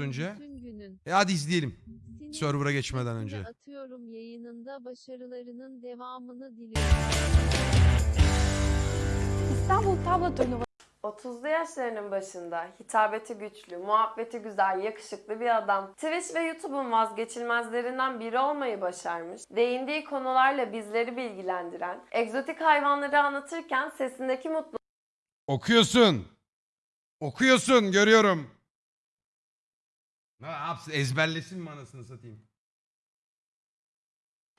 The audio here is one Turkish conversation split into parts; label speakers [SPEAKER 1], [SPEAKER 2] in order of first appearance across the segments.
[SPEAKER 1] önce.
[SPEAKER 2] Bütün günün.
[SPEAKER 1] E hadi izleyelim.
[SPEAKER 2] Sinir
[SPEAKER 1] Server'a geçmeden önce.
[SPEAKER 2] Atıyorum yayınında başarılarının devamını diliyorum.
[SPEAKER 3] İstanbul Tablo Turnuva
[SPEAKER 4] 30'lu yaşlarının başında hitabeti güçlü, muhabbeti güzel, yakışıklı bir adam. Twitch ve YouTube'un vazgeçilmezlerinden biri olmayı başarmış. Değindiği konularla bizleri bilgilendiren, egzotik hayvanları anlatırken sesindeki
[SPEAKER 1] Okuyorsun. Okuyorsun görüyorum. Ne yapsın ezberlesin mi anasını satayım?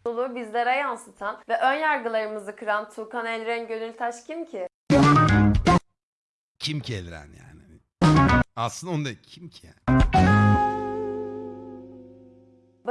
[SPEAKER 4] mutluluğu bizlere yansıtan ve ön yargılarımızı kıran Tuğkan Elren Gönültaş kim ki?
[SPEAKER 1] Kim ki Elren yani? Aslında onda kim ki yani?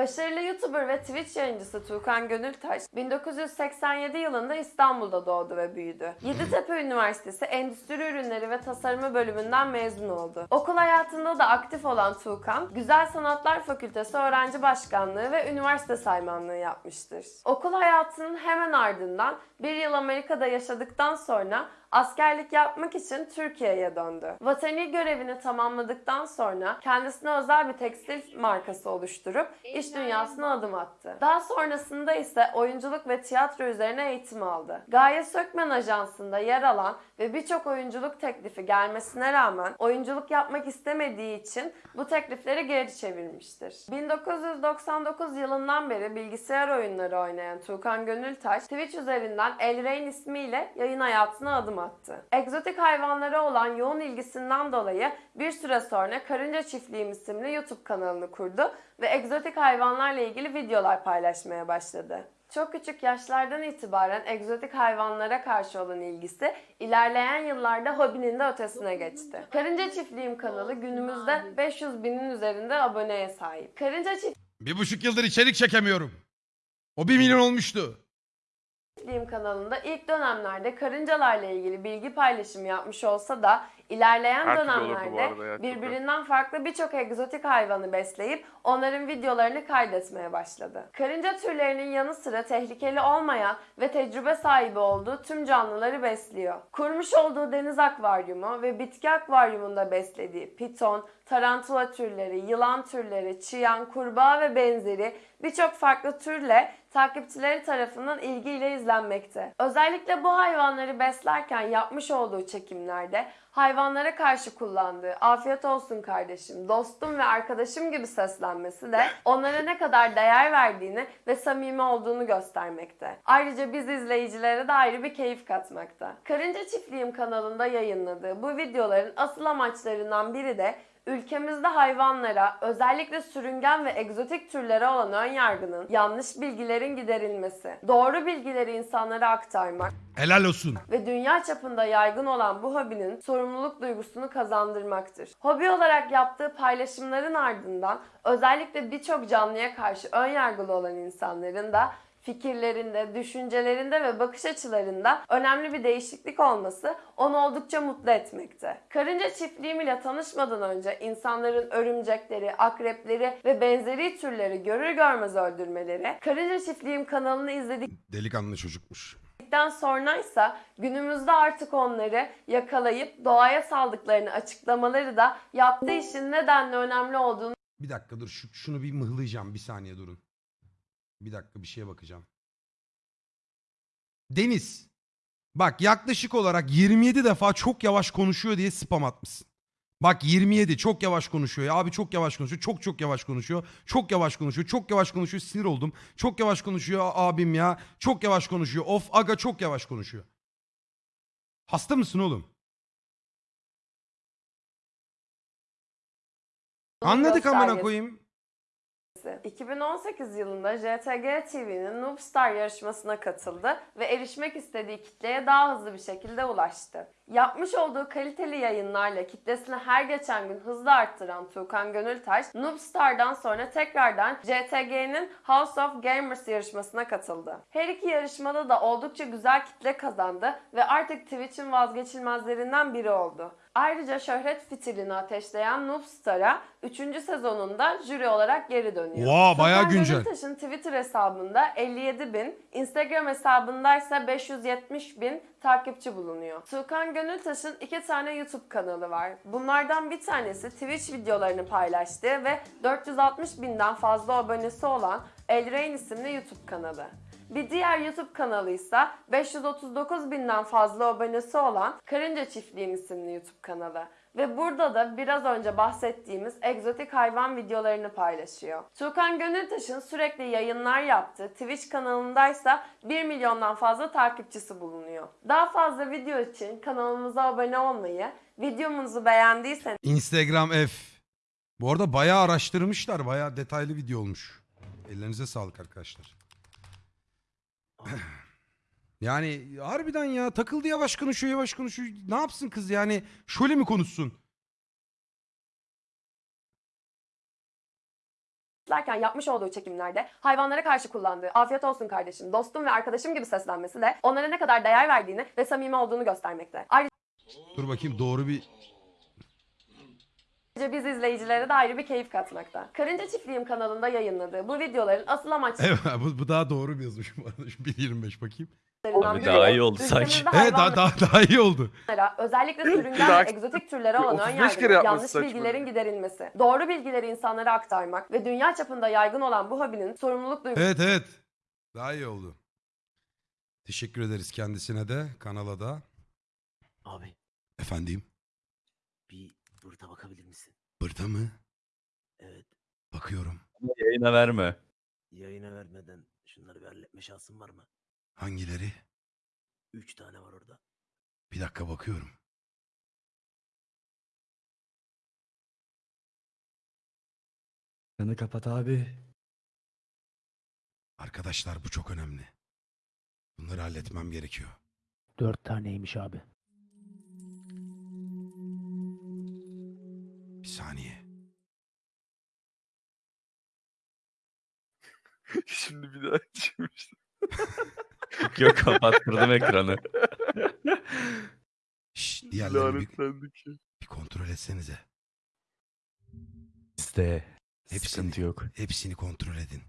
[SPEAKER 4] Başarılı YouTuber ve Twitch yayıncısı Tuğkan Gönültaş 1987 yılında İstanbul'da doğdu ve büyüdü. Yeditepe Üniversitesi Endüstri Ürünleri ve Tasarımı bölümünden mezun oldu. Okul hayatında da aktif olan Tuğkan, Güzel Sanatlar Fakültesi öğrenci başkanlığı ve üniversite saymanlığı yapmıştır. Okul hayatının hemen ardından bir yıl Amerika'da yaşadıktan sonra askerlik yapmak için Türkiye'ye döndü. Vatani görevini tamamladıktan sonra kendisine özel bir tekstil markası oluşturup iş dünyasına adım attı. Daha sonrasında ise oyunculuk ve tiyatro üzerine eğitim aldı. Gaye Sökmen Ajansı'nda yer alan ve birçok oyunculuk teklifi gelmesine rağmen oyunculuk yapmak istemediği için bu teklifleri geri çevirmiştir. 1999 yılından beri bilgisayar oyunları oynayan Tuğkan Gönültaş, Twitch üzerinden Elrain ismiyle yayın hayatına adım attı. Egzotik hayvanlara olan yoğun ilgisinden dolayı bir süre sonra Karınca Çiftliğim isimli YouTube kanalını kurdu ve egzotik hayvanlarla ilgili videolar paylaşmaya başladı. Çok küçük yaşlardan itibaren egzotik hayvanlara karşı olan ilgisi ilerleyen yıllarda hobinin de ötesine geçti. Karınca Çiftliğim kanalı günümüzde 500 binin üzerinde aboneye sahip. Karınca
[SPEAKER 1] Bir buçuk yıldır içerik çekemiyorum. O bir milyon olmuştu.
[SPEAKER 4] Çiftliğim kanalında ilk dönemlerde karıncalarla ilgili bilgi paylaşımı yapmış olsa da ilerleyen
[SPEAKER 5] Her
[SPEAKER 4] dönemlerde birbirinden farklı birçok egzotik hayvanı besleyip onların videolarını kaydetmeye başladı. Karınca türlerinin yanı sıra tehlikeli olmayan ve tecrübe sahibi olduğu tüm canlıları besliyor. Kurmuş olduğu deniz akvaryumu ve bitki akvaryumunda beslediği piton, tarantula türleri, yılan türleri, çıyan, kurbağa ve benzeri birçok farklı türle takipçileri tarafından ilgiyle izlenmekte. Özellikle bu hayvanları beslerken yapmış olduğu çekimlerde hayvanlara karşı kullandığı afiyet olsun kardeşim, dostum ve arkadaşım gibi seslenmesi de onlara ne kadar değer verdiğini ve samimi olduğunu göstermekte. Ayrıca biz izleyicilere de ayrı bir keyif katmakta. Karınca Çiftliğim kanalında yayınladığı bu videoların asıl amaçlarından biri de Ülkemizde hayvanlara, özellikle sürüngen ve egzotik türlere olan ön yargının, yanlış bilgilerin giderilmesi, doğru bilgileri insanlara aktarmak
[SPEAKER 1] Helal olsun.
[SPEAKER 4] ve dünya çapında yaygın olan bu hobinin sorumluluk duygusunu kazandırmaktır. Hobi olarak yaptığı paylaşımların ardından özellikle birçok canlıya karşı ön yargılı olan insanların da fikirlerinde, düşüncelerinde ve bakış açılarında önemli bir değişiklik olması onu oldukça mutlu etmekte. Karınca çiftliğim ile tanışmadan önce insanların örümcekleri, akrepleri ve benzeri türleri görür görmez öldürmeleri, Karınca Çiftliğim kanalını izledik
[SPEAKER 1] Delikanlı çocukmuş.
[SPEAKER 4] Dedikten sonraysa günümüzde artık onları yakalayıp doğaya saldıklarını açıklamaları da yaptığı işin nedenle önemli olduğunu
[SPEAKER 1] Bir dakika dur şu, şunu bir mıhlayacağım bir saniye durun. Bir dakika bir şeye bakacağım. Deniz. Bak yaklaşık olarak 27 defa çok yavaş konuşuyor diye spam atmışsın. Bak 27 çok yavaş konuşuyor ya abi çok yavaş konuşuyor çok çok yavaş konuşuyor çok yavaş konuşuyor çok yavaş konuşuyor sinir oldum çok yavaş konuşuyor abim ya çok yavaş konuşuyor of aga çok yavaş konuşuyor. Hasta mısın oğlum? Anladık amına koyayım.
[SPEAKER 4] 2018 yılında JTG TV'nin Noobstar yarışmasına katıldı ve erişmek istediği kitleye daha hızlı bir şekilde ulaştı. Yapmış olduğu kaliteli yayınlarla kitlesini her geçen gün hızla arttıran Tuğkan Gönültaş, Noobstar'dan sonra tekrardan JTG'nin House of Gamers yarışmasına katıldı. Her iki yarışmada da oldukça güzel kitle kazandı ve artık Twitch'in vazgeçilmezlerinden biri oldu. Ayrıca şöhret fitilini ateşleyen Noob Star'a 3. sezonunda jüri olarak geri dönüyor.
[SPEAKER 1] Oha, bayağı
[SPEAKER 4] Tuğkan
[SPEAKER 1] güncel.
[SPEAKER 4] Gönültaş'ın Twitter hesabında 57 bin, Instagram hesabında ise 570 bin takipçi bulunuyor. Tuğkan Gönültaş'ın iki tane YouTube kanalı var. Bunlardan bir tanesi Twitch videolarını paylaştığı ve 460 binden fazla abonesi olan Elrain isimli YouTube kanalı. Bir diğer YouTube kanalı ise 539 binden fazla abonesi olan Karınca Çiftliğim isimli YouTube kanalı. Ve burada da biraz önce bahsettiğimiz egzotik hayvan videolarını paylaşıyor. Tuğkan Gönültaş'ın sürekli yayınlar yaptığı Twitch kanalındaysa 1 milyondan fazla takipçisi bulunuyor. Daha fazla video için kanalımıza abone olmayı, videomuzu beğendiyseniz
[SPEAKER 1] Instagram F. Bu arada bayağı araştırmışlar. Bayağı detaylı video olmuş. Ellerinize sağlık arkadaşlar. yani harbiden ya takıldı yavaş konuşuyor yavaş konuşuyor. Ne yapsın kız yani? Şöyle mi konuşsun?
[SPEAKER 4] derken yapmış olduğu çekimlerde hayvanlara karşı kullandığı afiyet olsun kardeşim, dostum ve arkadaşım gibi seslenmesi de onlara ne kadar değer verdiğini ve samimi olduğunu göstermekte. Ayrıca
[SPEAKER 1] Dur bakayım doğru bir...
[SPEAKER 4] biz izleyicilere de ayrı bir keyif katmakta. Karınca Çiftliğim kanalında yayınladığı bu videoların asıl
[SPEAKER 1] Evet bu, bu daha doğru bir yazmış bu arada. Şu 1.25 bakayım.
[SPEAKER 5] Abi daha iyi oldu sanki.
[SPEAKER 1] Evet daha, daha, daha iyi oldu.
[SPEAKER 4] özellikle sürüngen ve egzotik türlere olan ön
[SPEAKER 6] 35
[SPEAKER 4] yargı,
[SPEAKER 6] yapması
[SPEAKER 4] yanlış
[SPEAKER 6] saçma.
[SPEAKER 4] bilgilerin giderilmesi, doğru bilgileri insanlara aktarmak ve dünya çapında yaygın olan bu hobinin sorumluluk duygusu
[SPEAKER 1] Evet evet. Daha iyi oldu. Teşekkür ederiz kendisine de kanala da.
[SPEAKER 7] Abi
[SPEAKER 1] Efendim
[SPEAKER 7] bir burada bakabilir misin?
[SPEAKER 1] burada mı?
[SPEAKER 7] Evet.
[SPEAKER 1] Bakıyorum.
[SPEAKER 5] Yayına verme.
[SPEAKER 7] Yayına vermeden şunları bir halletme şansın var mı?
[SPEAKER 1] Hangileri?
[SPEAKER 7] Üç tane var orada.
[SPEAKER 1] Bir dakika bakıyorum.
[SPEAKER 8] Kanı kapat abi.
[SPEAKER 1] Arkadaşlar bu çok önemli. Bunları halletmem gerekiyor.
[SPEAKER 8] Dört taneymiş abi.
[SPEAKER 1] Bir saniye.
[SPEAKER 6] Şimdi bir daha işte.
[SPEAKER 5] Yok kapattırdım ekranı.
[SPEAKER 1] Şşş diğerlerini bir, bir kontrol etsenize.
[SPEAKER 5] İşte
[SPEAKER 1] Hepsini.
[SPEAKER 5] sıkıntı yok.
[SPEAKER 1] Hepsini kontrol edin.